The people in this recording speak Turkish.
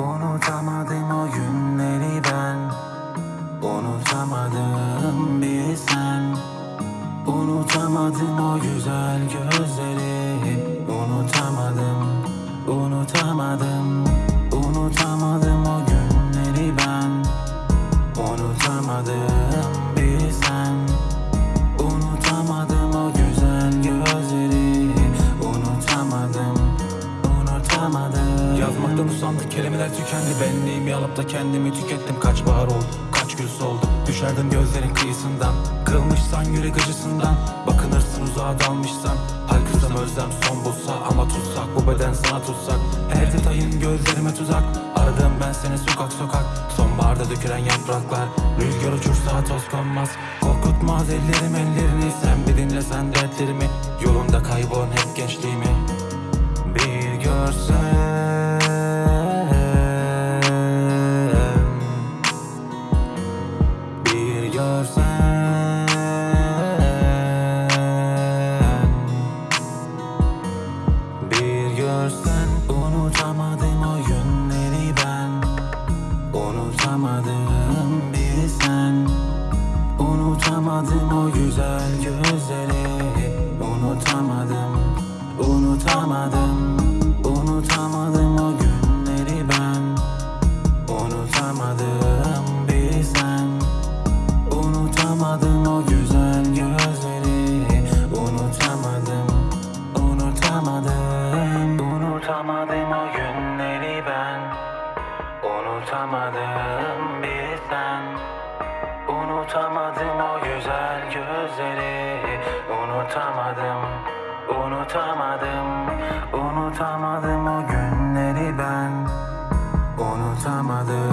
Unutamadım o günleri ben. Unutamadım bir sen. Unutamadım o güzel gözleri kelimeler tükendi. Benliğimi alıp da kendimi tükettim. Kaç bahar oldu kaç gül soldu. Düşerdim gözlerin kıyısından. Kırılmışsan yürek acısından Bakınırsın uzağa dalmışsan. Haykırsam özlem son bulsa Ama tutsak bu beden sana tutsak. Her detayın gözlerime tuzak. Aradım ben seni sokak sokak. Sonbaharda dökülen yapraklar. Rüzgar uçursa toz konmaz. Korkutmaz ellerim ellerini. Sen bir dinlesen dertlerimi. Yolunda kaybolan hep gençliğimi. Bir görsen görsen Unutamadım o günleri ben. Unutamadım bir sen. Unutamadım o güzel gözleri. Unutamadım Unutamadım Unutamadım bir sen Unutamadım o güzel gözleri. Unutamadım, unutamadım. Unutamadım o günleri ben. Unutamadım